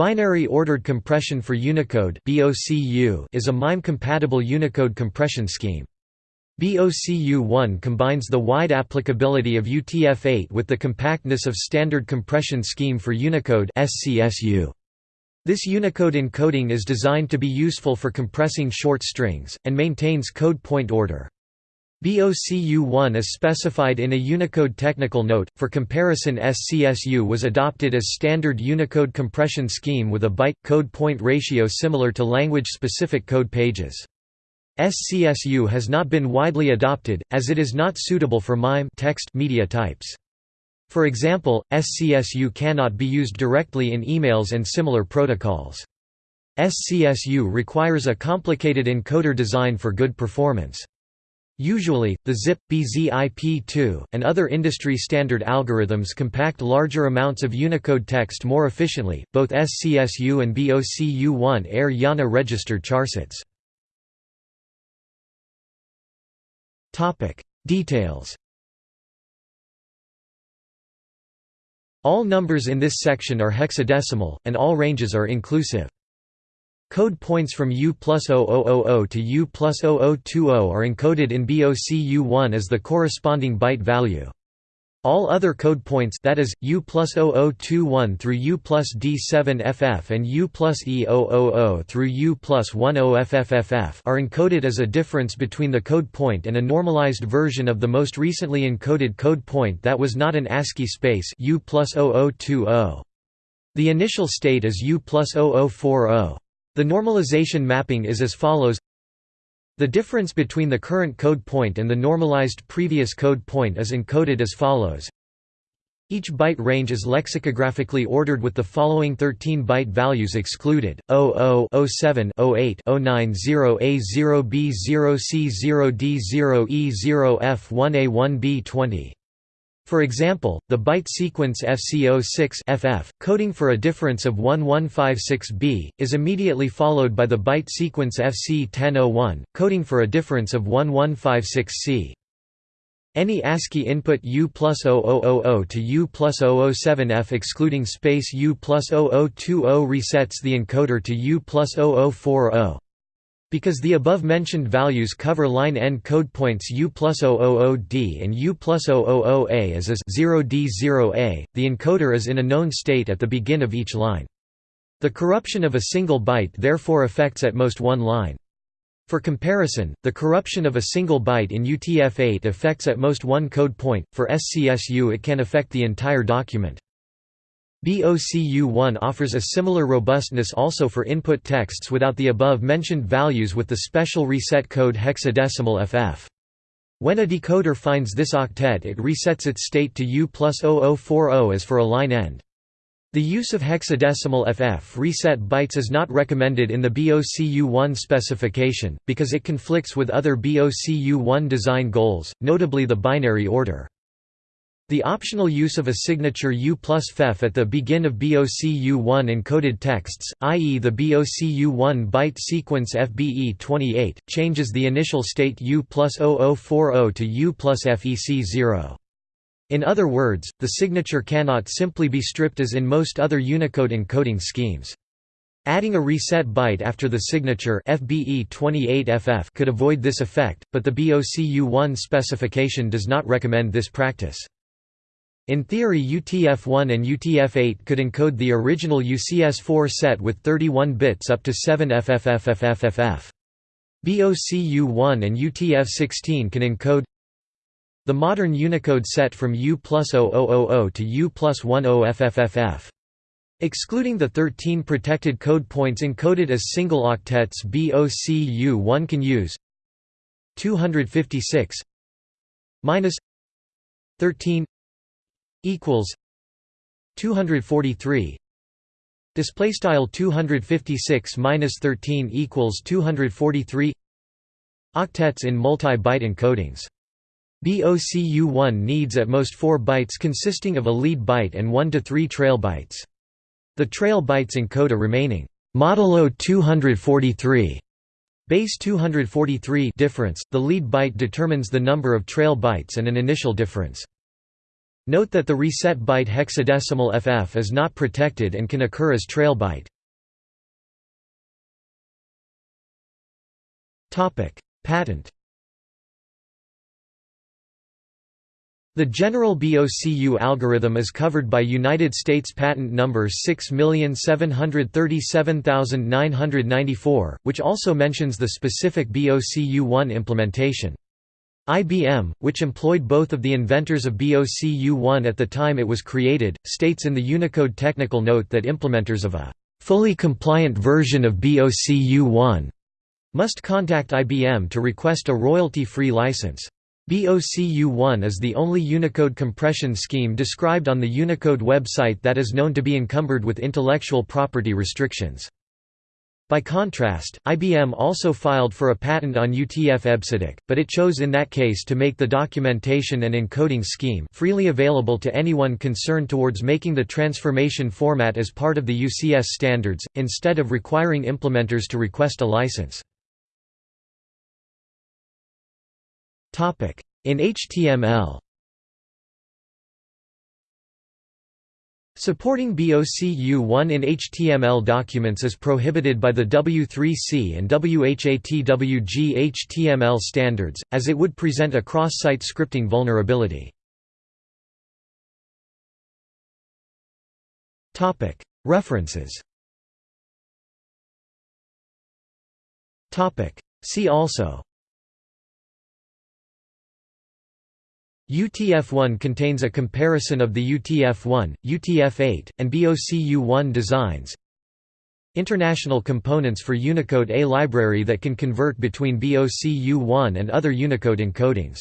Binary Ordered Compression for Unicode is a MIME-compatible Unicode compression scheme. BOCU1 combines the wide applicability of UTF-8 with the compactness of Standard Compression Scheme for Unicode. This Unicode encoding is designed to be useful for compressing short strings, and maintains code point order. BOCU1 is specified in a Unicode technical note. For comparison, SCSU was adopted as standard Unicode compression scheme with a byte code point ratio similar to language specific code pages. SCSU has not been widely adopted, as it is not suitable for MIME text media types. For example, SCSU cannot be used directly in emails and similar protocols. SCSU requires a complicated encoder design for good performance. Usually, the ZIP, BZIP2, and other industry standard algorithms compact larger amounts of Unicode text more efficiently. Both SCSU and BOCU1 air IANA registered charsets. Details. All numbers in this section are hexadecimal, and all ranges are inclusive. Code points from U plus 0000 to U plus 0020 are encoded in BOCU1 as the corresponding byte value. All other code points that is, U plus 0021 through U plus D7FF and U plus E000 through U plus 10FFFF are encoded as a difference between the code point and a normalized version of the most recently encoded code point that was not an ASCII space U plus 0020. The initial state is U plus 0040. The normalization mapping is as follows. The difference between the current code point and the normalized previous code point is encoded as follows. Each byte range is lexicographically ordered with the following 13 byte values excluded: 00, For example, the byte sequence FC06 FF, coding for a difference of 1156B, is immediately followed by the byte sequence FC1001, coding for a difference of 1156C. Any ASCII input U plus 0000 to U plus 007F excluding space U plus 0020 resets the encoder to U plus 0040. Because the above-mentioned values cover line n code points U plus 000D and U plus 000A as is 0D0A, the encoder is in a known state at the begin of each line. The corruption of a single byte therefore affects at most one line. For comparison, the corruption of a single byte in UTF-8 affects at most one code point, for SCSU it can affect the entire document. BOCU1 offers a similar robustness also for input texts without the above-mentioned values with the special reset code hexadecimal FF. When a decoder finds this octet it resets its state to U plus 0040 as for a line end. The use of hexadecimal FF reset bytes is not recommended in the BOCU1 specification, because it conflicts with other BOCU1 design goals, notably the binary order. The optional use of a signature U plus FEF at the begin of BOCU1 encoded texts, i.e. the BOCU1 byte sequence FBE28, changes the initial state U plus 0040 to U plus FEC0. In other words, the signature cannot simply be stripped as in most other Unicode encoding schemes. Adding a reset byte after the signature FBE28FF could avoid this effect, but the BOCU1 specification does not recommend this practice. In theory UTF-1 and UTF-8 could encode the original UCS-4 set with 31 bits up to 7 FFFFFFF. BOCU-1 and UTF-16 can encode the modern Unicode set from U plus 0000 to U plus 10 FFFF. Excluding the 13 protected code points encoded as single octets BOCU1 can use 256 minus 13 equals 243 display style 256 minus 13 equals 243 octets in multi-byte encodings. BOCU1 needs at most 4 bytes consisting of a lead byte and 1 to 3 trail bytes. The trail bytes encode a remaining modulo 243 base 243 difference. The lead byte determines the number of trail bytes and an initial difference Note that the reset byte hexadecimal FF is not protected and can occur as trail byte. Patent The general BOCU algorithm is covered by United States Patent Number 6737994, which also mentions the specific BOCU1 implementation. IBM, which employed both of the inventors of BOCU1 at the time it was created, states in the Unicode technical note that implementers of a fully compliant version of BOCU1 must contact IBM to request a royalty-free license. BOCU1 is the only Unicode compression scheme described on the Unicode website that is known to be encumbered with intellectual property restrictions. By contrast, IBM also filed for a patent on UTF-EBCDIC, but it chose in that case to make the documentation and encoding scheme freely available to anyone concerned towards making the transformation format as part of the UCS standards, instead of requiring implementers to request a license. In HTML Supporting BOCU1 in HTML documents is prohibited by the W3C and WHATWG HTML standards, as it would present a cross-site scripting vulnerability. References. See also UTF-1 contains a comparison of the UTF-1, UTF-8, and BOCU-1 designs. International components for Unicode A library that can convert between BOCU-1 and other Unicode encodings